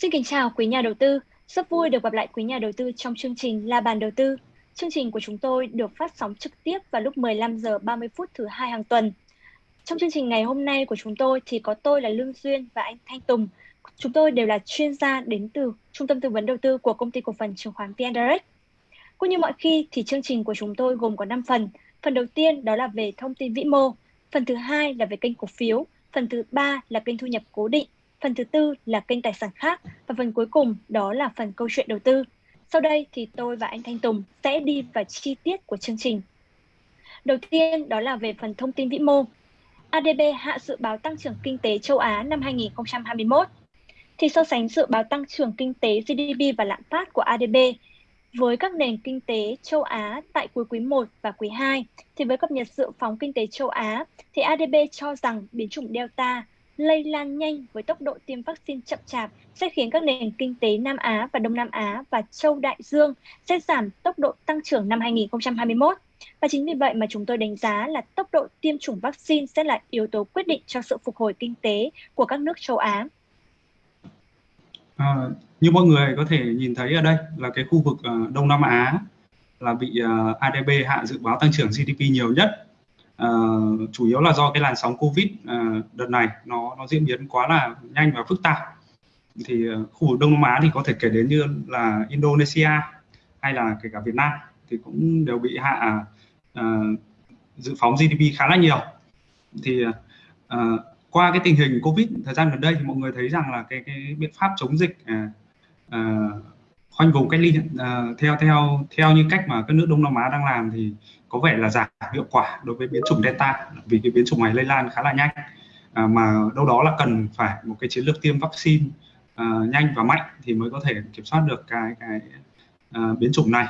Xin kính chào quý nhà đầu tư. Rất vui được gặp lại quý nhà đầu tư trong chương trình La bàn đầu tư. Chương trình của chúng tôi được phát sóng trực tiếp vào lúc 15 giờ 30 phút thứ hai hàng tuần. Trong chương trình ngày hôm nay của chúng tôi thì có tôi là Lương Duyên và anh Thanh Tùng. Chúng tôi đều là chuyên gia đến từ Trung tâm Tư vấn Đầu tư của Công ty Cổ phần Chứng khoán VN Direct. Cũng như mọi khi thì chương trình của chúng tôi gồm có 5 phần. Phần đầu tiên đó là về thông tin vĩ mô, phần thứ hai là về kênh cổ phiếu, phần thứ ba là kênh thu nhập cố định phần thứ tư là kênh tài sản khác và phần cuối cùng đó là phần câu chuyện đầu tư. Sau đây thì tôi và anh Thanh Tùng sẽ đi vào chi tiết của chương trình. Đầu tiên đó là về phần thông tin vĩ mô. ADB hạ dự báo tăng trưởng kinh tế châu Á năm 2021. Thì so sánh dự báo tăng trưởng kinh tế GDP và lạm phát của ADB với các nền kinh tế châu Á tại cuối quý 1 và quý 2 thì với cập nhật dự phóng kinh tế châu Á, thì ADB cho rằng biến chủng Delta lây lan nhanh với tốc độ tiêm vaccine chậm chạp sẽ khiến các nền kinh tế Nam Á và Đông Nam Á và châu Đại Dương sẽ giảm tốc độ tăng trưởng năm 2021. Và chính vì vậy mà chúng tôi đánh giá là tốc độ tiêm chủng vaccine sẽ là yếu tố quyết định cho sự phục hồi kinh tế của các nước châu Á. À, như mọi người có thể nhìn thấy ở đây là cái khu vực uh, Đông Nam Á là bị à, uh, ADB hạ dự báo tăng trưởng GDP nhiều nhất uh, chủ yếu là do cái làn sóng covid uh, đợt này nó nó diễn biến quá là nhanh và phức tạp. Thì uh, khu vực Đông Nam Á thì có thể kể đến như là Indonesia hay là kể cả Việt Nam thì cũng đều bị hạ uh, dự phóng GDP khá là nhiều. Thì uh, qua cái tình hình Covid thời gian gần đây thì mọi người thấy rằng là cái cái biện pháp chống dịch uh, uh, khoanh vùng cách ly uh, theo theo theo như cách mà các nước Đông Nam Á đang làm thì có vẻ là giảm hiệu quả đối với biến chủng Delta vì cái biến chủng này lây lan khá là nhanh uh, mà đâu đó là cần phải một cái chiến lược tiêm vaccine uh, nhanh và mạnh thì mới có thể kiểm soát được cái cái uh, biến chủng này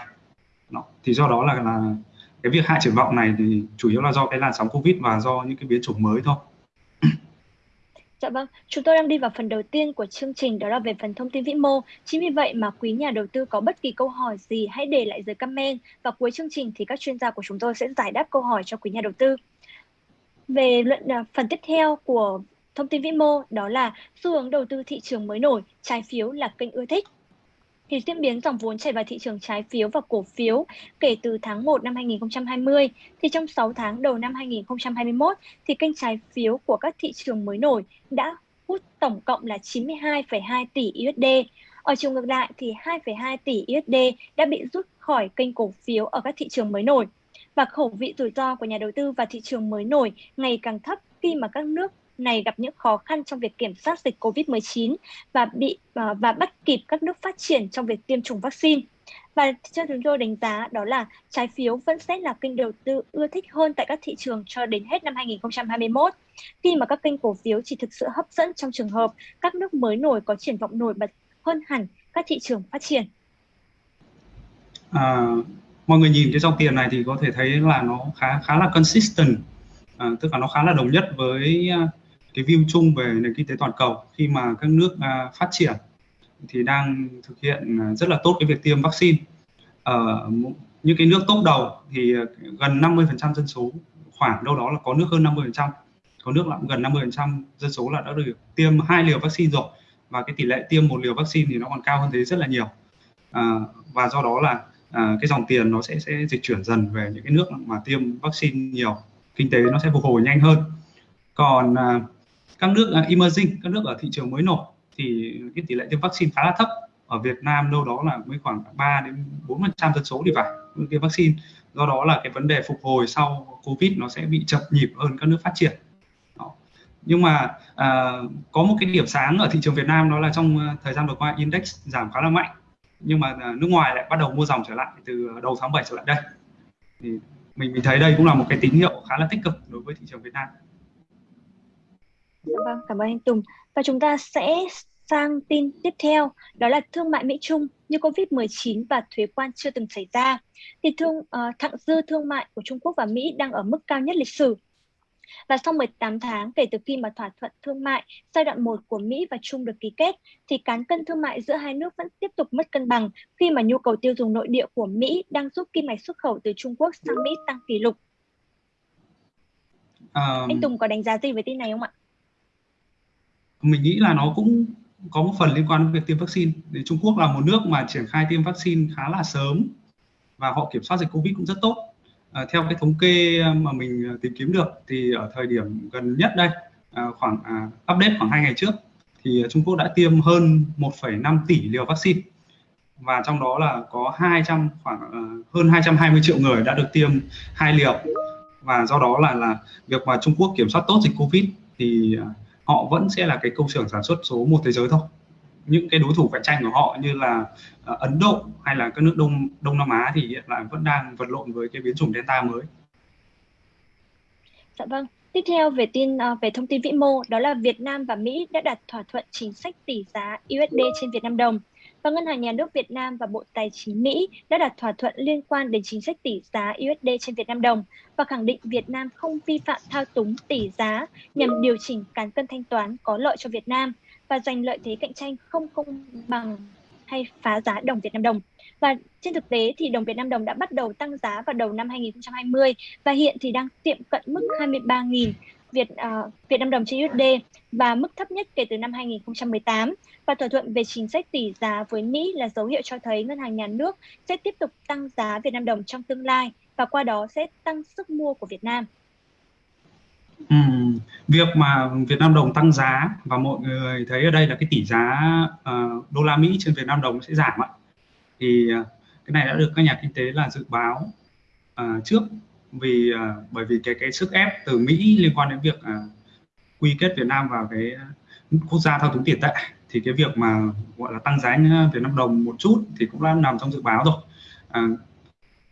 đó. thì do đó là là cái việc hạ triển vọng này thì chủ yếu là do cái làn sóng covid và do những cái biến chủng mới thôi Dạ vâng, chúng tôi đang đi vào phần đầu tiên của chương trình đó là về phần thông tin vĩ mô. Chính vì vậy mà quý nhà đầu tư có bất kỳ câu hỏi gì hãy để lại dưới comment và cuối chương trình thì các chuyên gia của chúng tôi sẽ giải đáp câu hỏi cho quý nhà đầu tư. Về luận à, phần tiếp theo của thông tin vĩ mô đó là xu hướng đầu tư thị trường mới nổi, trái phiếu là kênh ưa thích thì diễn biến dòng vốn chảy vào thị trường trái phiếu và cổ phiếu kể từ tháng 1 năm 2020 thì trong 6 tháng đầu năm 2021 thì kênh trái phiếu của các thị trường mới nổi đã hút tổng cộng là 92,2 tỷ USD. Ở chiều ngược lại thì 2,2 tỷ USD đã bị rút khỏi kênh cổ phiếu ở các thị trường mới nổi. Và khẩu vị rủi ro của nhà đầu tư và thị trường mới nổi ngày càng thấp khi mà các nước này gặp những khó khăn trong việc kiểm soát dịch COVID-19 và bị ờ, và bắt kịp các nước phát triển trong việc tiêm chủng vaccine. Và cho chúng tôi đánh giá đó là trái phiếu vẫn sẽ là kênh đầu tư ưa thích hơn tại các thị trường cho đến hết năm 2021, khi mà các kênh cổ phiếu chỉ thực sự hấp dẫn trong trường hợp các nước mới nổi có triển vọng nổi bật hơn hẳn các thị trường phát triển. À, mọi người nhìn cái dòng tiền này thì có thể thấy là nó khá khá là consistent, à, tức là nó khá là đồng nhất với cái view chung về nền kinh tế toàn cầu khi mà các nước uh, phát triển thì đang thực hiện à, rất là tốt cái việc tiêm vaccine. Ờ, Ở uh, những cái nước tốt đầu thì à, gần 50% dân số khoảng đâu đó là có nước hơn 50% có nước là gần 50% dân số là đã được tiêm hai liều vaccine rồi và cái tỷ lệ tiêm một liều vaccine thì nó còn cao hơn thế rất là nhiều. À, và do đó là à, cái dòng tiền nó sẽ sẽ dịch chuyển dần về những cái nước mà tiêm vaccine nhiều kinh tế nó sẽ phục hồi nhanh hơn. Còn à, các nước uh, emerging các nước ở thị trường mới nổi thì cái tỷ lệ tiêm vaccine khá là thấp. Ở Việt Nam đâu đó là mới khoảng 3 đến 4 phần trăm dân số thì phải tiêm vaccine. Do đó là cái vấn đề phục hồi sau Covid nó sẽ bị chậm nhịp hơn các nước phát triển. Đó. nhưng mà à, có một cái điểm sáng ở thị trường Việt Nam đó là trong à, thời gian vừa qua index giảm khá là mạnh. Nhưng mà à, nước ngoài lại bắt đầu mua dòng trở lại từ đầu tháng 7 trở lại đây. Thì mình mình thấy đây cũng là một cái tín hiệu khá là tích cực đối với thị trường Việt Nam. Dạ vâng, cảm ơn anh Tùng. Và chúng ta sẽ sang tin tiếp theo, đó là thương mại Mỹ Trung như Covid-19 và thuế quan chưa từng xảy ra. Thì thương uh, thặng dư thương mại của Trung Quốc và Mỹ đang ở mức cao nhất lịch sử. Và sau 18 tháng kể từ khi mà thỏa thuận thương mại giai đoạn 1 của Mỹ và Trung được ký kết, thì cán cân thương mại giữa hai nước vẫn tiếp tục mất cân bằng khi mà nhu cầu tiêu dùng nội địa của Mỹ đang giúp kim ngạch xuất khẩu từ Trung Quốc sang Mỹ tăng kỷ lục. Um... Anh Tùng có đánh giá gì về tin này không ạ? Mình nghĩ là nó cũng có một phần liên quan đến việc tiêm vaccine. Thì Trung Quốc là một nước mà triển khai tiêm vaccine khá là sớm và họ kiểm soát dịch Covid cũng rất tốt. À, theo cái thống kê à, mà mình à, tìm kiếm được thì ở thời điểm gần nhất đây à, khoảng à, update khoảng hai ngày trước thì Trung Quốc đã tiêm hơn 1,5 tỷ liều vaccine. Và trong đó là có 200 khoảng uh, hơn 220 triệu người đã được tiêm hai liều. Và do đó là là việc mà Trung Quốc kiểm soát tốt dịch Covid thì uh, họ vẫn sẽ là cái công xưởng sản xuất số một thế giới thôi những cái đối thủ cạnh tranh của họ như là ờ, Ấn Độ hay là các nước Đông Đông Nam Á thì hiện tại vẫn đang vật lộn với cái biến chủng Delta mới. Dạ vâng. Tiếp theo về tin ờ, về thông tin vĩ mô, đó là Việt Nam và Mỹ đã đặt thỏa thuận chính sách tỷ giá USD trên Việt Nam đồng và Ngân hàng Nhà nước Việt Nam và Bộ Tài chính Mỹ đã đạt thỏa thuận liên quan đến chính sách tỷ giá USD trên Việt Nam đồng và khẳng định Việt Nam không vi phạm thao túng tỷ giá nhằm điều chỉnh cán cân thanh toán có lợi cho Việt Nam và giành lợi thế cạnh tranh không công bằng hay phá giá đồng Việt Nam đồng. Và trên thực tế thì đồng Việt Nam đồng đã bắt đầu tăng giá vào đầu năm 2020 và hiện thì đang tiệm cận mức 23.000 Việt uh, Việt Nam đồng trên USD và mức thấp nhất kể từ năm 2018 và thỏa thuận về chính sách tỷ giá với Mỹ là dấu hiệu cho thấy ngân hàng nhà nước sẽ tiếp tục tăng giá Việt Nam đồng trong tương lai và qua đó sẽ tăng sức mua của Việt Nam. Ừ, việc mà Việt Nam đồng tăng giá và mọi người thấy ở đây là cái tỷ giá uh, đô la Mỹ trên Việt Nam đồng sẽ giảm ạ. Thì uh, cái này đã được các nhà kinh tế là dự báo uh, trước vì uh, bởi vì cái cái sức ép từ Mỹ liên quan đến việc uh, quy kết Việt Nam vào cái à, quốc gia thao túng tiền tệ thì cái việc mà gọi là tăng giá Việt Nam đồng một chút thì cũng đã nằm trong dự báo rồi. À,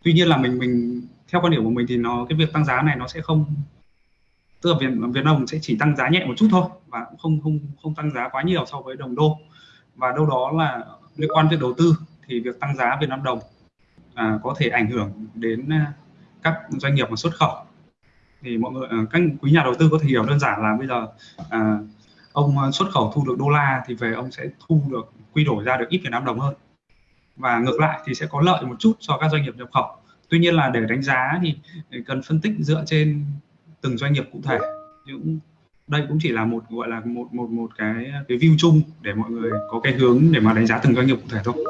tuy nhiên là mình mình theo quan điểm của mình thì nó cái việc tăng giá này nó sẽ không tức là Việt Việt Nam đồng sẽ chỉ tăng giá nhẹ một chút thôi và cũng không không không tăng giá quá nhiều so với đồng đô và đâu đó là liên quan việc đầu tư thì việc tăng giá Việt Nam đồng à, có thể ảnh hưởng đến các doanh nghiệp mà xuất khẩu. Thì mọi người à, các quý nhà đầu tư có thể hiểu đơn giản là bây giờ à, ông à, xuất khẩu thu được đô la thì về ông sẽ thu được quy đổi ra được ít Việt Nam đồng hơn. Và ngược lại thì sẽ có lợi một chút cho các doanh nghiệp nhập khẩu. Tuy nhiên là để đánh giá thì cần phân tích dựa trên từng doanh nghiệp cụ thể. Những đây cũng chỉ là một gọi là một một một cái cái view chung để mọi người có cái hướng để mà đánh giá từng doanh nghiệp cụ thể thôi.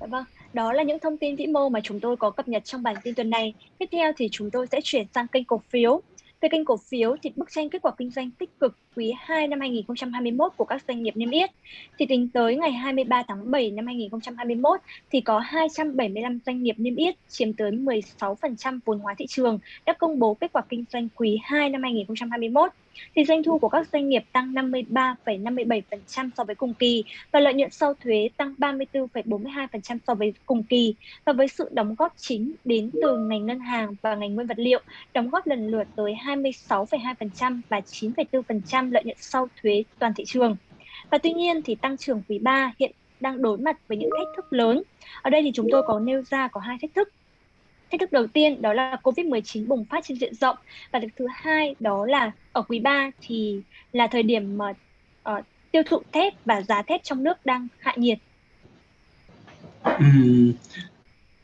Dạ vâng, đó là những thông tin vĩ mô mà chúng tôi có cập nhật trong bản tin tuần này. Tiếp theo thì chúng tôi sẽ chuyển sang kênh cổ phiếu. Về kênh cổ phiếu thì bức tranh kết quả kinh doanh tích cực quý 2 năm 2021 của các doanh nghiệp niêm yết thì tính tới ngày 23 tháng 7 năm 2021 thì có 275 doanh nghiệp niêm yết, chiếm tới 16% vốn hóa thị trường, đã công bố kết quả kinh doanh quý 2 năm 2021 thì doanh thu của các doanh nghiệp tăng 53,57% so với cùng kỳ và lợi nhuận sau thuế tăng 34,42% so với cùng kỳ và với sự đóng góp chính đến từ ngành ngân hàng và ngành nguyên vật liệu đóng góp lần lượt tới 26,2% và 9,4% lợi nhuận sau thuế toàn thị trường. Và tuy nhiên thì tăng trưởng quý 3 hiện đang đối mặt với những thách thức lớn. Ở đây thì chúng tôi có nêu ra có hai thách thức. Thách thức đầu tiên đó là Covid-19 bùng phát trên diện rộng và thứ hai đó là ở quý 3 thì là thời điểm mà uh, tiêu thụ thép và giá thép trong nước đang hạ nhiệt. Uhm,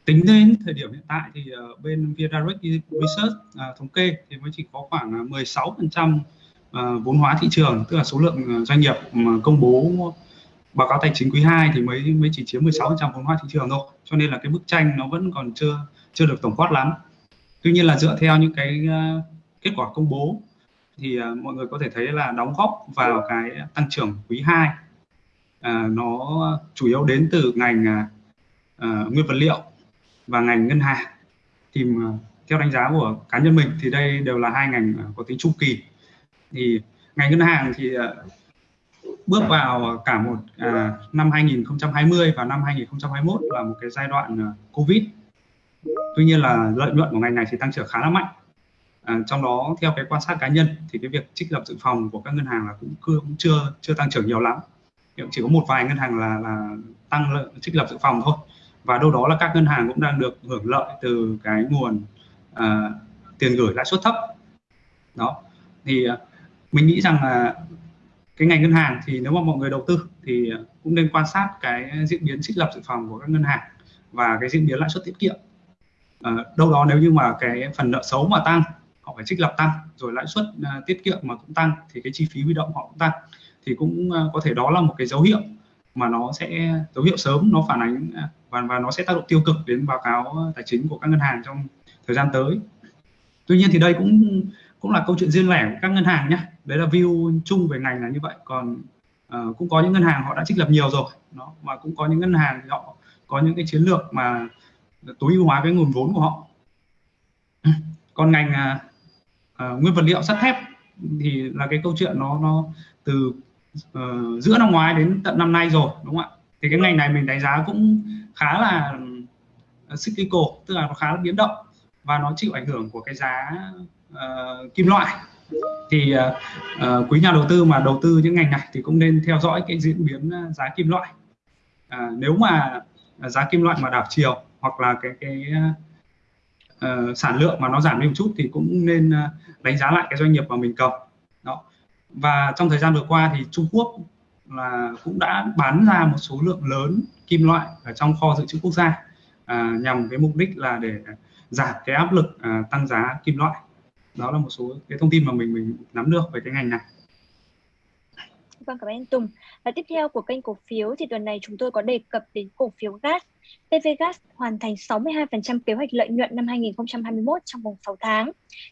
tính đến thời điểm hiện tại thì uh, bên Viedirect Research uh, thống kê thì mới chỉ có khoảng à, 16% uh, à, vốn hóa thị trường tức là số lượng ờ, doanh nghiệp mà công bố báo cáo tài chính quý 2 thì mới mới chỉ chiếm 16% vốn hóa thị trường thôi. Cho nên là cái bức tranh nó vẫn còn chưa chưa được tổng quát lắm. Tuy nhiên là dựa theo những cái uh, kết quả công bố thì uh, mọi người có thể thấy là đóng góp vào cái tăng trưởng quý 2 uh, ờ, nó chủ yếu đến từ ngành uh, nguyên vật liệu và ngành ngân hàng. Thì uh, theo đánh giá của cá nhân mình thì đây đều là hai ngành có tính chu kỳ. Thì ngành ngân hàng thì uh, bước vào à, cả một à, năm 2020 và năm 2021 là một cái giai đoạn à, Covid. Tuy nhiên là lợi nhuận của ngành này thì tăng trưởng khá là mạnh. À, trong đó theo cái quan sát cá nhân thì cái việc trích lập dự phòng của các ngân hàng là cũng, cũng chưa chưa tăng trưởng nhiều lắm. Chỉ có một vài ngân hàng là là tăng lợi trích lập dự phòng thôi. Và đâu đó là các ngân hàng cũng đang được hưởng lợi từ cái nguồn à, tiền gửi lãi suất thấp. Đó. Thì à, mình nghĩ rằng là cái ngành ngân hàng thì nếu mà mọi người đầu tư thì cũng nên quan sát cái diễn biến trích lập dự phòng của các ngân hàng và cái diễn biến lãi suất tiết kiệm. À, đâu đó nếu như mà cái phần nợ xấu mà tăng họ phải trích lập tăng rồi lãi suất uh, tiết kiệm mà cũng tăng thì cái chi phí huy động họ cũng tăng thì cũng ờ, có thể đó là một cái dấu hiệu mà nó sẽ dấu hiệu sớm nó phản ánh và và nó sẽ tác động tiêu cực đến báo cáo tài chính của các ngân hàng trong thời gian tới. Tuy nhiên thì đây cũng cũng là câu chuyện riêng lẻ của các ngân hàng nhé đấy là view chung về ngành là như vậy. Còn uh, cũng có những ngân hàng họ đã trích lập nhiều rồi nó mà cũng có những ngân hàng thì họ có những cái chiến lược mà tối ưu hóa cái nguồn vốn của họ. Còn ngành uh, uh, nguyên vật liệu sắt thép thì là cái câu chuyện nó nó từ uh, giữa năm ngoái đến tận năm nay rồi đúng không ạ? Thì cái ngành này mình đánh giá cũng khá là cyclical tức là nó khá là biến động và nó chịu ảnh hưởng của cái giá uh, kim loại thì uh, quý nhà đầu tư mà đầu tư những ngành này thì cũng nên theo dõi cái diễn biến à, giá kim loại. Uh, nếu mà giá kim loại mà đảo chiều hoặc là cái cái uh, sản lượng mà nó giảm đi một chút thì cũng nên uh, đánh giá lại cái doanh nghiệp mà mình cầm. Đó. Và trong thời gian vừa qua thì Trung Quốc là cũng đã bán ra một số lượng lớn kim loại ở trong kho dự trữ quốc gia à, nhằm cái mục đích là để giảm cái áp lực à, tăng giá kim loại đó là một số cái thông tin mà mình mình nắm được về cái ngành này Vâng, cảm ơn anh Tùng. Và tiếp theo của kênh cổ phiếu thì tuần này chúng tôi có đề cập đến cổ phiếu gas. PVGas hoàn thành 62% kế hoạch lợi nhuận năm 2021 trong vòng 6 tháng.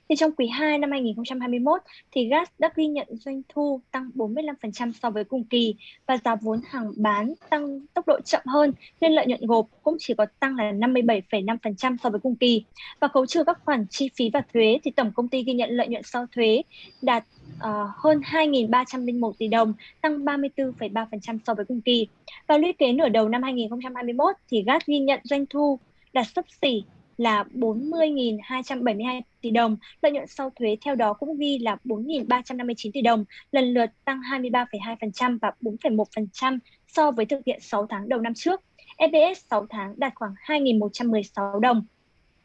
Thì trong quý 2 năm 2021 thì gas đã ghi nhận doanh thu tăng 45% so với cùng kỳ và giá vốn hàng bán tăng tốc độ chậm hơn nên lợi nhuận gộp cũng chỉ có tăng là 57,5% so với cùng kỳ. Và khấu trừ các khoản chi phí và thuế thì tổng công ty ghi nhận lợi nhuận sau thuế đạt uh, hơn 2.301 tỷ đồng, tăng 34,3% so với cùng kỳ. Và lũy kế nửa đầu năm 2021 thì GAT ghi nhận doanh thu đạt sấp xỉ là 40.272 tỷ đồng, lợi nhuận sau thuế theo đó cũng ghi là 4.359 tỷ đồng, lần lượt tăng 23,2% và 4,1% so với thực hiện 6 tháng đầu năm trước. EPS 6 tháng đạt khoảng 2.116 đồng.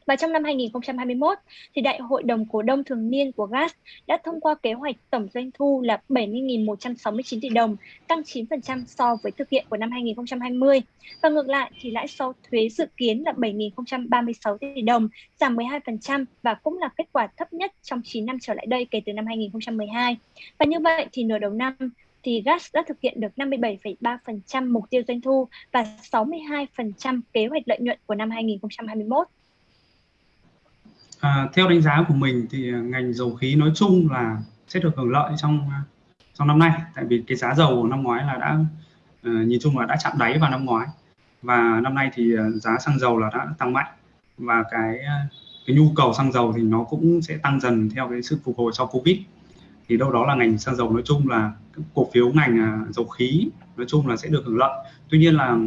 Và trong năm 2021 thì Đại hội đồng cổ đông thường niên của GAS đã thông qua kế hoạch tổng doanh thu là 70.169 tỷ đồng, tăng 9% so với thực hiện của năm 2020. Và ngược lại thì lãi sau thuế dự kiến là 7.036 tỷ đồng, giảm 12% và cũng là kết quả thấp nhất trong 9 năm trở lại đây kể từ năm 2012. Và như vậy thì nửa đầu năm thì GAS đã thực hiện được 57,3% mục tiêu doanh thu và 62% kế hoạch lợi nhuận của năm 2021. À, theo đánh giá của mình thì à, ngành dầu khí nói chung là sẽ được hưởng lợi trong à, trong năm nay. Tại vì cái giá dầu năm ngoái là đã uh, nhìn chung là đã chạm đáy vào năm ngoái. Và năm nay thì giá xăng dầu là đã tăng mạnh. Và cái cái nhu cầu xăng dầu thì nó cũng sẽ tăng dần theo cái sự phục hồi sau covid. Thì đâu đó là ngành xăng dầu nói chung là cổ phiếu ngành dầu khí nói chung là sẽ được hưởng lợi. Tuy nhiên là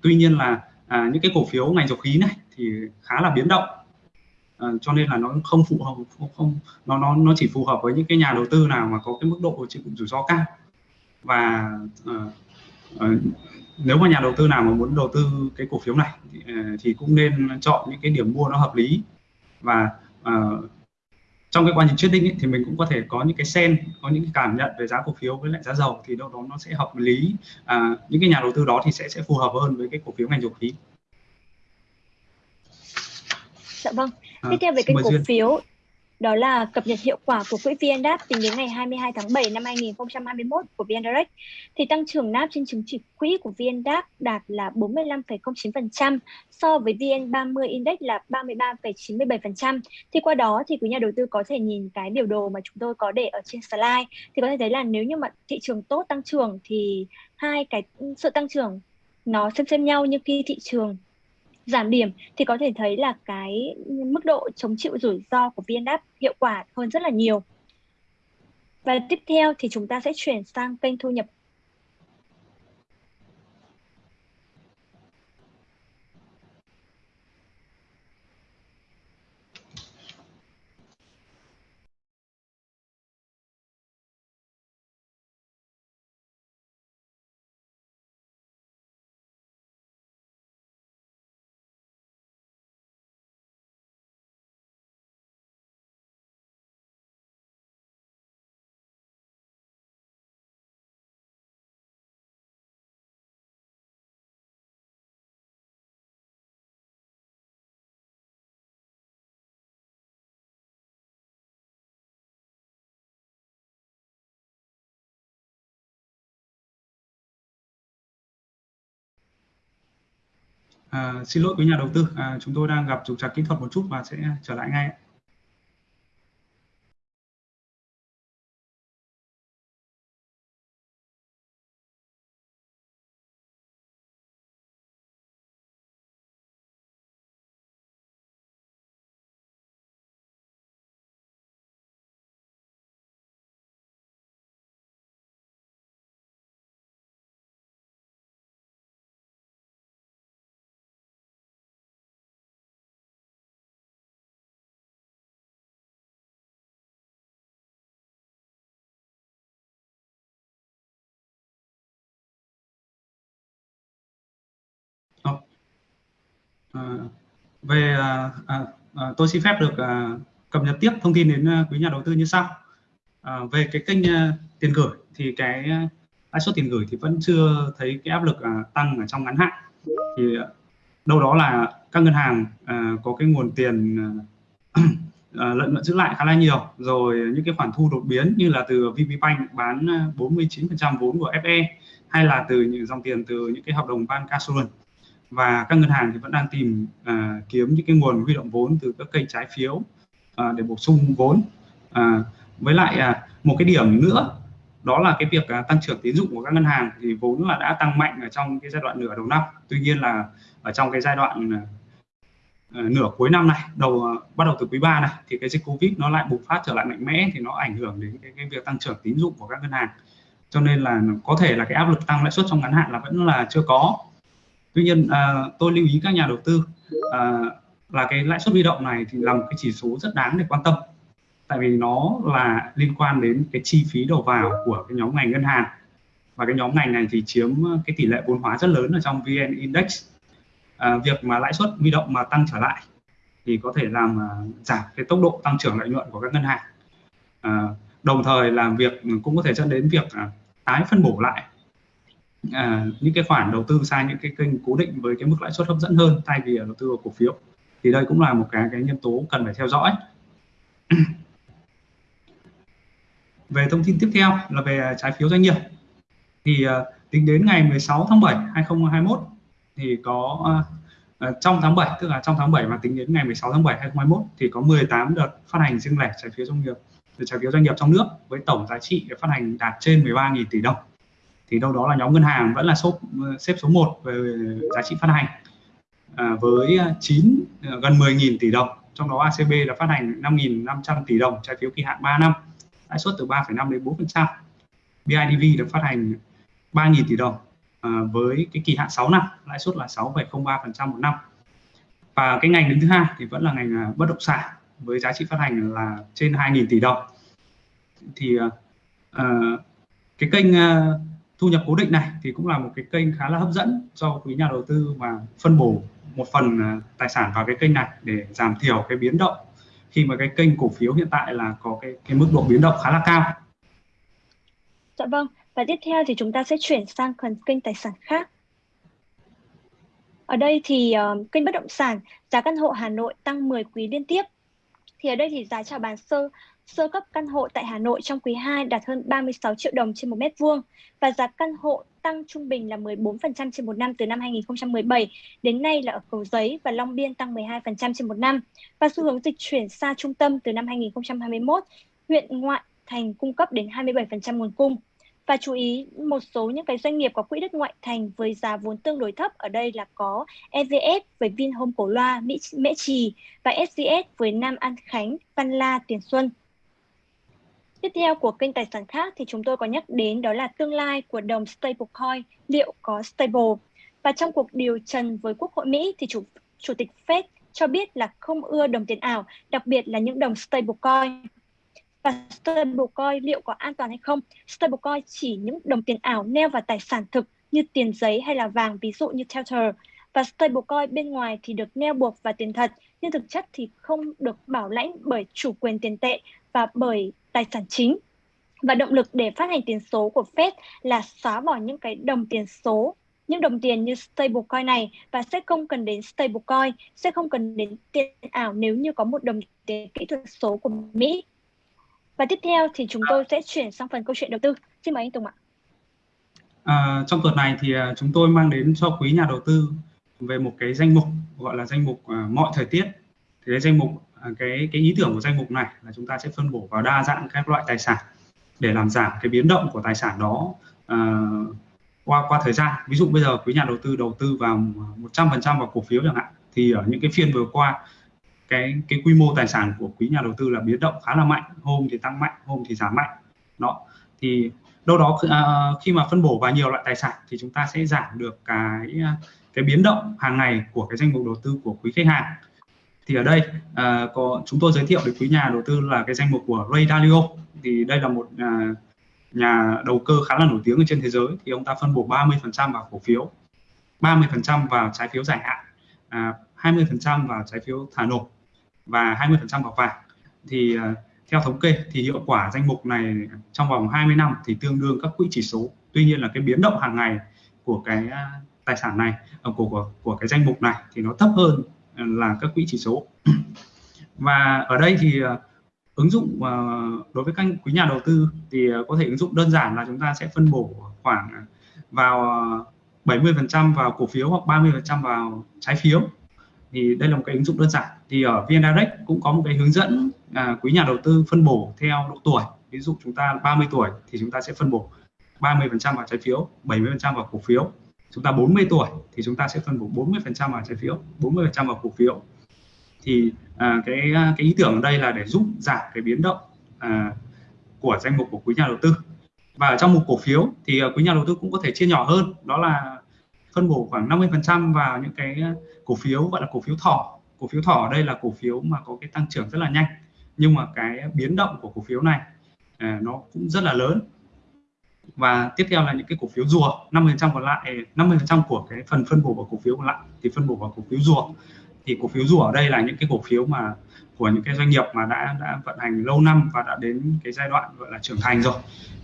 tuy nhiên là à, những cái cổ phiếu ngành dầu khí này thì khá là biến động. Ờ, cho nên là nó không phù hợp không, không nó nó nó chỉ phù hợp với những cái nhà đầu tư nào mà có cái mức độ chịu rủi ro cao. Và uh, uh, nếu mà nhà đầu tư nào mà muốn đầu tư cái cổ phiếu này thì, uh, thì cũng nên chọn những cái điểm mua nó hợp lý. Và uh, trong cái quá trình trading ấy, thì mình cũng có thể có những cái sen có những cái cảm nhận về giá cổ phiếu với lại giá dầu thì đâu đó nó sẽ hợp lý. À, những cái nhà đầu tư đó thì sẽ sẽ phù hợp hơn với cái cổ phiếu ngành dầu khí. Dạ vâng. À, Tiếp theo về cái cổ Duyên. phiếu đó là cập nhật hiệu quả của quỹ VN tính đến ngày 22 tháng 7 năm 2021 của VN Direct thì tăng trưởng NAV trên chứng chỉ quỹ của VN đạt là 45,09% so với VN 30 Index là 33,97%. Thì qua đó thì quý nhà đầu tư có thể nhìn cái biểu đồ mà chúng tôi có để ở trên slide thì có thể thấy là nếu như mà thị trường tốt tăng trưởng thì hai cái sự tăng trưởng nó xem xem nhau nhưng khi thị trường giảm điểm thì có thể thấy là cái mức độ chống chịu rủi ro của VNDAP hiệu quả hơn rất là nhiều. Và tiếp theo thì chúng ta sẽ chuyển sang kênh thu nhập À, xin lỗi quý nhà đầu tư, à, chúng tôi đang gặp trục trặc kỹ thuật một chút và sẽ trở lại ngay. À, về à, à, à, tôi xin phép được à, cập nhật tiếp thông tin đến à, quý nhà đầu tư như sau. À, về cái kênh à, tiền gửi thì cái à, lãi suất tiền gửi thì vẫn chưa thấy cái áp lực à, tăng ở trong ngắn hạn. Thì à, đâu đó là các ngân hàng à, có cái nguồn tiền à, à, lợi nhuận giữ lại khá là nhiều rồi những cái khoản thu đột biến như là từ VPBank bán 49% vốn của FE hay là từ những dòng tiền từ những cái hợp đồng bancassurance và các ngân hàng thì vẫn đang tìm à, kiếm những cái nguồn huy động vốn từ các kênh trái phiếu à, để bổ sung vốn. À, với lại à, một cái điểm nữa đó là cái việc à, tăng trưởng tín dụng của các ngân hàng thì vốn là đã tăng mạnh ở trong cái giai đoạn nửa đầu năm. Tuy nhiên là ở trong cái giai đoạn à, à nửa cuối năm này đầu à, bắt đầu từ quý 3 này thì cái dịch covid nó lại bùng phát trở lại mạnh mẽ thì nó ảnh hưởng đến cái, cái việc tăng trưởng tín dụng của các ngân hàng. Cho nên là có thể là cái áp lực tăng lãi suất trong ngắn hạn là vẫn là chưa có tuy nhiên à, tôi lưu ý các nhà đầu tư à, là cái lãi suất huy động này thì là một cái chỉ số rất đáng để quan tâm. Tại vì nó là liên quan đến cái chi phí đầu vào của cái nhóm ngành ngân hàng. Và cái nhóm ngành này thì chiếm cái tỷ lệ vốn hóa rất lớn ở trong VN Index. À, việc mà lãi suất huy động mà tăng trở lại thì có thể làm à, giảm cái tốc độ tăng trưởng lợi nhuận của các ngân hàng. À, đồng thời làm việc cũng có thể dẫn đến việc à, tái phân bổ lại à, những cái khoản đầu tư sang những cái kênh cố định với cái mức lãi suất hấp dẫn hơn thay vì đầu tư vào cổ phiếu. Thì đây cũng là một cái cái nhân tố cần phải theo dõi. Về thông tin tiếp theo là về trái phiếu doanh nghiệp. Thì uh, tính đến ngày 16 tháng 7 2021 thì có uh, trong tháng 7 tức là trong tháng 7 mà tính đến ngày 16 tháng 7 2021 thì có 18 đợt phát hành riêng lẻ trái phiếu doanh nghiệp trái phiếu doanh nghiệp trong nước với tổng giá trị phát hành đạt trên 13.000 tỷ đồng thì đâu đó là nhóm ngân hàng vẫn là số xếp số 1 về giá trị phát hành à, với 9 à, gần 10.000 tỷ đồng trong đó ACB là phát hành 5.500 tỷ đồng trái phiếu kỳ hạn 3 năm lãi suất từ 3,5 đến 4%. BIDV được phát hành 3.000 tỷ đồng à, với cái kỳ hạn 6 năm lãi suất là 6,03% một năm. Và cái ngành đứng thứ hai thì vẫn là ngành à, bất động sản với giá trị phát hành là trên 2.000 tỷ đồng. Thì uh, cái kênh uh, thu nhập cố định này thì cũng là một cái kênh khá là hấp dẫn cho quý nhà đầu tư và phân bổ một phần à, tài sản vào cái kênh này để giảm thiểu cái biến động khi mà cái kênh cổ phiếu hiện tại là có cái cái mức độ biến động khá là cao. Dạ vâng, và tiếp theo thì chúng ta sẽ chuyển sang phần kênh tài sản khác. Ở đây thì uh, kênh bất động sản giá căn hộ Hà Nội tăng 10 quý liên tiếp. Thì ở đây thì giá chào bán sơ Sơ cấp căn hộ tại Hà Nội trong quý 2 đạt hơn 36 triệu đồng trên một mét vuông và giá căn hộ tăng trung bình là 14% trên một năm từ năm 2017 đến nay là ở Cầu Giấy và Long Biên tăng 12% trên một năm và xu hướng dịch chuyển xa trung tâm từ năm 2021 huyện ngoại thành cung cấp đến 27% nguồn cung. Và chú ý một số những cái doanh nghiệp có quỹ đất ngoại thành với giá vốn tương đối thấp ở đây là có EVS với Vinhome Cổ Loa, Mỹ, Mễ Trì và SCS với Nam An Khánh, Văn La, Tiền Xuân. Tiếp theo của kênh tài sản khác thì chúng tôi có nhắc đến đó là tương lai của đồng stablecoin liệu có stable. Và trong cuộc điều trần với Quốc hội Mỹ thì chủ chủ tịch Fed cho biết là không ưa đồng tiền ảo, đặc biệt là những đồng stablecoin. Và stablecoin liệu có an toàn hay không? Stablecoin chỉ những đồng tiền ảo neo vào tài sản thực như tiền giấy hay là vàng, ví dụ như Tether. Và stablecoin bên ngoài thì được neo buộc vào tiền thật, nhưng thực chất thì không được bảo lãnh bởi chủ quyền tiền tệ và bởi tài sản chính và động lực để phát hành tiền số của Fed là xóa bỏ những cái đồng tiền số những đồng tiền như stablecoin này và sẽ không cần đến stablecoin, sẽ không cần đến tiền ảo nếu như có một đồng tiền kỹ thuật số của Mỹ. Và tiếp theo thì chúng tôi sẽ chuyển sang phần câu chuyện đầu tư. Xin mời anh Tùng ạ. À, trong tuần này thì à, chúng tôi mang đến cho quý nhà đầu tư về một cái danh mục gọi là danh mục uh, mọi thời tiết thì cái danh mục À, cái cái ý tưởng của danh mục này là chúng ta sẽ phân bổ vào đa dạng các loại tài sản để làm giảm cái biến động của tài sản đó uh, qua qua thời gian. Ví dụ bây giờ quý nhà đầu tư đầu tư vào 100% vào cổ phiếu chẳng hạn thì ở những cái phiên vừa qua cái cái quy mô tài sản của quý nhà đầu tư là biến động khá là mạnh. Hôm thì tăng mạnh hôm thì giảm mạnh. Đó. Thì đâu đó uh, khi mà phân bổ vào nhiều loại tài sản thì chúng ta sẽ giảm được cái cái biến động hàng ngày của cái danh mục đầu tư của quý khách hàng thì ở đây uh, có chúng tôi giới thiệu đến quý nhà đầu tư là cái danh mục của Ray Dalio. Thì đây là một uh, nhà đầu cơ khá là nổi tiếng ở trên thế giới. Thì ông ta phân bổ 30% vào cổ phiếu 30% vào trái phiếu dài hạn à, 20% vào trái phiếu thả nổi và 20% vào vàng. Thì uh, theo thống kê thì hiệu quả danh mục này trong vòng 20 năm thì tương đương các quỹ chỉ số. Tuy nhiên là cái biến động hàng ngày của cái tài sản này của của, của cái danh mục này thì nó thấp hơn là các quỹ chỉ số. Và ở đây thì ờ, ứng dụng ờ, đối với các quý nhà đầu tư thì ờ, có thể ứng dụng đơn giản là chúng ta sẽ phân bổ khoảng vào 70% vào cổ phiếu hoặc 30% vào trái phiếu. Thì đây là một cái ứng dụng đơn giản. Thì ở VN Direct cũng có một cái hướng dẫn à, quý nhà đầu tư phân bổ theo độ tuổi. Ví dụ chúng ta 30 tuổi thì chúng ta sẽ phân bổ 30% vào trái phiếu 70% vào cổ phiếu chúng ta 40 tuổi thì chúng ta sẽ phân bổ 40% vào trái phiếu 40% vào cổ phiếu. Thì à, cái à, cái ý tưởng ở đây là để giúp giảm cái biến động à, của danh mục của quý nhà đầu tư. Và ở trong một cổ phiếu thì à, quý nhà đầu tư cũng có thể chia nhỏ hơn đó là phân bổ khoảng 50% vào những cái cổ phiếu gọi là cổ phiếu thỏ. Cổ phiếu thỏ ở đây là cổ phiếu mà có cái tăng trưởng rất là nhanh nhưng mà cái biến động của cổ phiếu này à, nó cũng rất là lớn và tiếp theo là những cái cổ phiếu rùa 50% còn lại eh, 50% của cái phần phân bổ vào cổ phiếu còn lại thì phân bổ vào cổ phiếu rùa. Thì cổ phiếu rùa ở đây là những cái cổ phiếu mà của những cái doanh nghiệp mà đã đã vận hành lâu năm và đã đến cái giai đoạn gọi là trưởng thành rồi.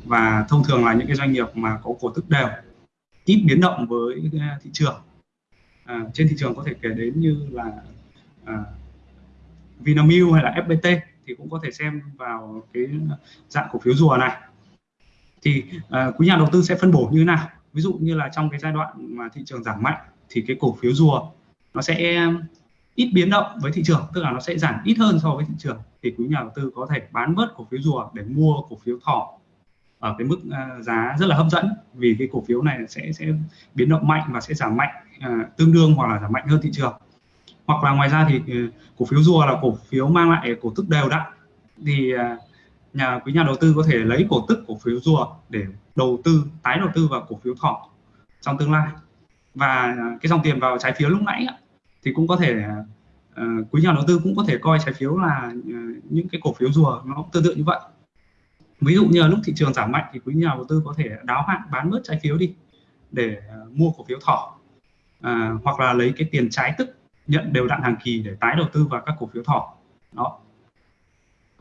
Và thông thường là những cái doanh nghiệp mà có cổ tức đều ít biến động với eh, thị trường. À, trên thị trường có thể kể đến như là à, Vinamilk hay là FPT thì cũng có thể xem vào cái dạng cổ phiếu rùa này thì uh, quý nhà đầu tư sẽ phân bổ như thế nào? Ví dụ như là trong cái giai đoạn mà thị trường giảm mạnh thì cái cổ phiếu rùa nó sẽ ít biến động với thị trường tức là nó sẽ giảm ít hơn so với thị trường. Thì quý nhà đầu tư có thể bán bớt cổ phiếu rùa để mua cổ phiếu thỏ ở cái mức uh, giá rất là hấp dẫn vì cái cổ phiếu này sẽ sẽ biến động mạnh và sẽ giảm mạnh uh, tương đương hoặc là giảm mạnh hơn thị trường. Hoặc là ngoài ra thì uh, cổ phiếu rùa là cổ phiếu mang lại cổ tức đều đặn thì uh, nhà quý nhà đầu tư có thể lấy cổ tức cổ phiếu rùa để đầu tư tái đầu tư vào cổ phiếu thỏ trong tương lai. Và cái dòng tiền vào trái phiếu lúc nãy thì cũng có thể uh, quý nhà đầu tư cũng có thể coi trái phiếu là uh, những cái cổ phiếu rùa nó tương tự như vậy. Ví dụ như là lúc thị trường giảm mạnh thì quý nhà đầu tư có thể đáo hạn bán bớt trái phiếu đi để uh, mua cổ phiếu thỏ à, hoặc là lấy cái tiền trái tức nhận đều đặn hàng kỳ để tái đầu tư vào các cổ phiếu thỏ. Đó.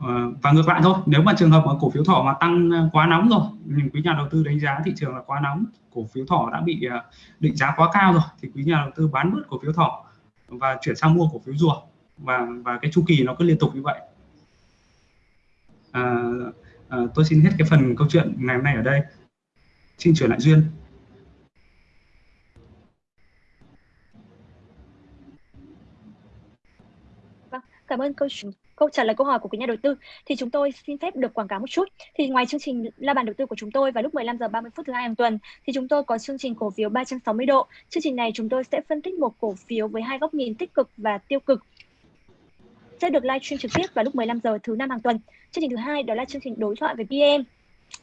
Ờ, và ngược lại thôi nếu mà trường hợp mà cổ phiếu thỏ mà tăng ờ, quá nóng rồi mình quý nhà đầu tư đánh giá thị trường là quá nóng cổ phiếu thỏ đã bị ờ, định giá quá cao rồi thì quý nhà đầu tư bán bớt cổ phiếu thỏ và chuyển sang mua cổ phiếu rùa. Và và cái chu kỳ nó cứ liên tục như vậy. À, à, tôi xin hết cái phần câu chuyện ngày hôm nay ở đây. Xin chuyển lại duyên vâng cảm ơn câu câu trả lời câu hỏi của quý nhà đầu tư thì chúng tôi xin phép được quảng cáo một chút. Thì ngoài chương trình la bàn đầu tư của chúng tôi vào lúc 15 giờ 30 phút thứ hai hàng tuần, thì chúng tôi có chương trình cổ phiếu 360 độ. Chương trình này chúng tôi sẽ phân tích một cổ phiếu với hai góc nhìn tích cực và tiêu cực sẽ được live stream trực tiếp vào lúc 15 giờ thứ năm hàng tuần. Chương trình thứ hai đó là chương trình đối thoại với PM.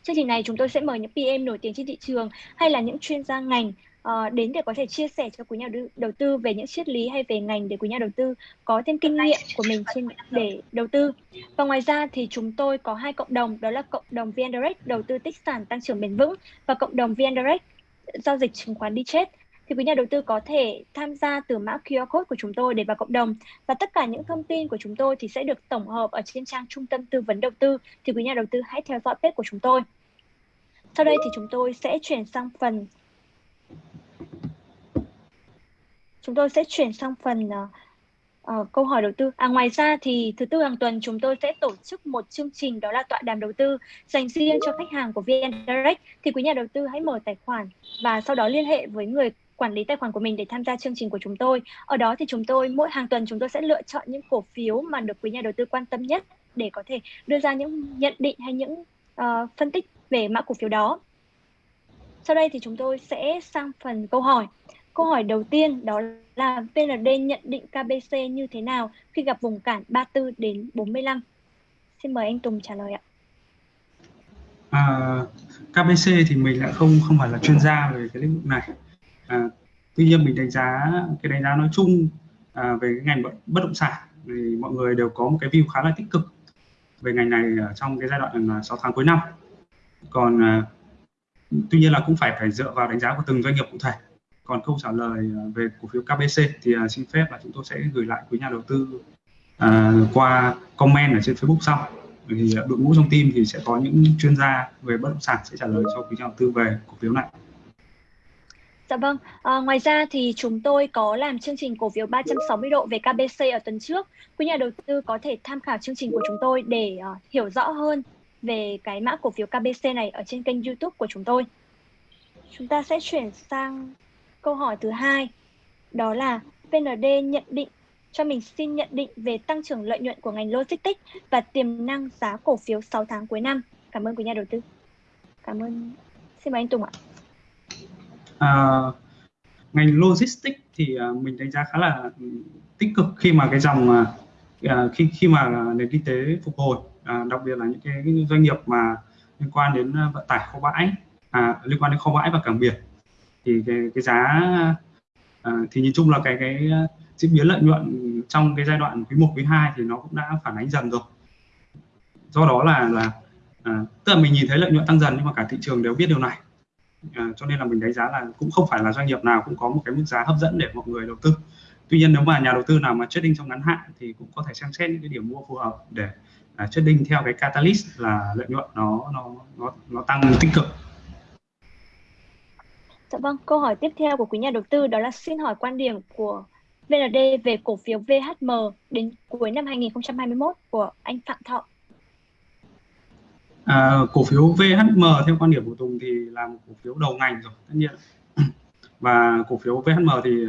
Chương trình này chúng tôi sẽ mời những PM nổi tiếng trên thị trường hay là những chuyên gia ngành uh, đến để có thể chia sẻ cho quý nhà đầu tư về những triết lý hay về ngành để quý nhà đầu tư có thêm kinh nghiệm của mình trên để đầu tư. Và ngoài ra thì chúng tôi có hai cộng đồng đó là cộng đồng VN Direct đầu tư tích sản tăng trưởng bền vững và cộng đồng VN Direct giao dịch chứng khoán đi chết thì quý nhà đầu tư có thể tham gia từ mã QR code của chúng tôi để vào cộng đồng và tất cả những thông tin của chúng tôi thì sẽ được tổng hợp ở trên trang trung tâm tư vấn đầu tư thì quý nhà đầu tư hãy theo dõi page của chúng tôi. Sau đây thì chúng tôi sẽ chuyển sang phần chúng tôi sẽ chuyển sang phần uh, uh, câu hỏi đầu tư. À ngoài ra thì thứ tư hàng tuần chúng tôi sẽ tổ chức một chương trình đó là tọa đàm đầu tư dành riêng cho khách hàng của VN Direct. Thì quý nhà đầu tư hãy mở tài khoản và sau đó liên hệ với người quản lý tài khoản của mình để tham gia chương trình của chúng tôi. Ở đó thì chúng tôi mỗi hàng tuần chúng tôi sẽ lựa chọn những cổ phiếu mà được quý nhà đầu tư quan tâm nhất để có thể đưa ra những nhận định hay những uh, phân tích về mã cổ phiếu đó. Sau đây thì chúng tôi sẽ sang phần câu hỏi. Câu hỏi đầu tiên đó là VND nhận định KBC như thế nào khi gặp vùng cản 34 đến 45? Xin mời anh Tùng trả lời ạ. À, KBC thì mình lại không không phải là chuyên gia về cái lĩnh vực này. À, tuy nhiên mình đánh giá cái đánh giá nói chung à, về cái ngành bất động sản thì mọi người đều có một cái view khá là tích cực về ngành này trong cái giai đoạn à, 6 tháng cuối năm. Còn à, tuy nhiên là cũng phải phải dựa vào đánh giá của từng doanh nghiệp cụ thể còn câu trả lời à, về cổ phiếu KBC thì à, xin phép là chúng tôi sẽ gửi lại quý nhà đầu tư à, qua comment ở trên Facebook sau thì à, đội ngũ trong team thì sẽ có những chuyên gia về bất động sản sẽ trả lời cho quý nhà đầu tư về cổ phiếu này. Dạ vâng, à, ngoài ra thì chúng tôi có làm chương trình cổ phiếu 360 độ về KBC ở tuần trước. Quý nhà đầu tư có thể tham khảo chương trình của chúng tôi để uh, hiểu rõ hơn về cái mã cổ phiếu KBC này ở trên kênh YouTube của chúng tôi. Chúng ta sẽ chuyển sang câu hỏi thứ hai. Đó là VND nhận định cho mình xin nhận định về tăng trưởng lợi nhuận của ngành logistics và tiềm năng giá cổ phiếu 6 tháng cuối năm. Cảm ơn quý nhà đầu tư. Cảm ơn. Xin mời anh Tùng ạ. À, ngành logistics thì à, mình đánh giá khá là tích cực khi mà cái dòng à, à, khi khi mà nền kinh tế phục hồi, đặc biệt là những cái, cái doanh nghiệp mà liên quan đến vận tải kho bãi, à, liên quan đến kho bãi và cảng biển thì cái, cái giá à, thì nhìn chung là cái cái ờ, diễn biến lợi nhuận trong cái giai đoạn quý 1 quý 2 thì nó cũng đã phản ánh dần rồi. Do đó là là à, tức là mình nhìn thấy lợi nhuận tăng dần nhưng mà cả thị trường đều biết điều này. À, cho nên là mình đánh giá là cũng không phải là doanh nghiệp nào cũng có một cái mức giá hấp dẫn để mọi người đầu tư. Tuy nhiên nếu mà nhà đầu tư nào mà trading trong ngắn hạn thì cũng có thể xem xét những cái điểm mua phù hợp để à, trading theo cái catalyst là lợi nhuận nó nó nó nó tăng tích cực. Dạ vâng, câu hỏi tiếp theo của quý nhà đầu tư đó là xin hỏi quan điểm của VND về cổ phiếu VHM đến cuối năm 2021 của anh Phạm Thọ. À, cổ phiếu VHM theo quan điểm của Tùng thì là một cổ phiếu đầu ngành rồi tất nhiên. Và cổ phiếu VHM thì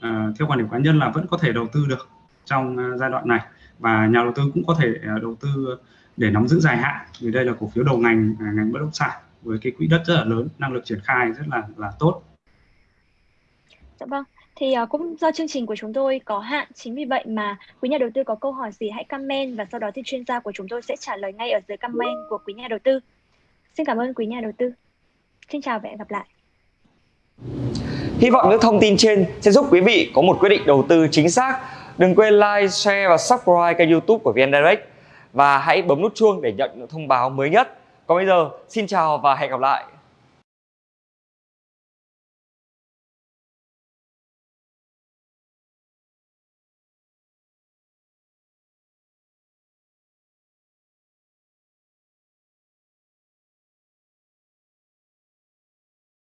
à, theo quan điểm cá nhân là vẫn có thể đầu tư được trong à, giai đoạn này. Và nhà đầu tư cũng có thể à, đầu tư để nắm giữ dài hạn vì đây là cổ phiếu đầu ngành à, ngành bất động sản với cái quỹ đất rất là lớn năng lực triển khai rất là là tốt dạ vâng thì uh, cũng do chương trình của chúng tôi có hạn chính vì vậy mà quý nhà đầu tư có câu hỏi gì hãy comment và sau đó thì chuyên gia của chúng tôi sẽ trả lời ngay ở dưới comment của quý nhà đầu tư xin cảm ơn quý nhà đầu tư xin chào và hẹn gặp lại Hy vọng những thông tin trên sẽ giúp quý vị có một quyết định đầu tư chính xác. Đừng quên like, share và subscribe kênh youtube của VN Direct. Và hãy bấm nút chuông để nhận những thông báo mới nhất. Còn bây giờ, xin chào và hẹn gặp lại.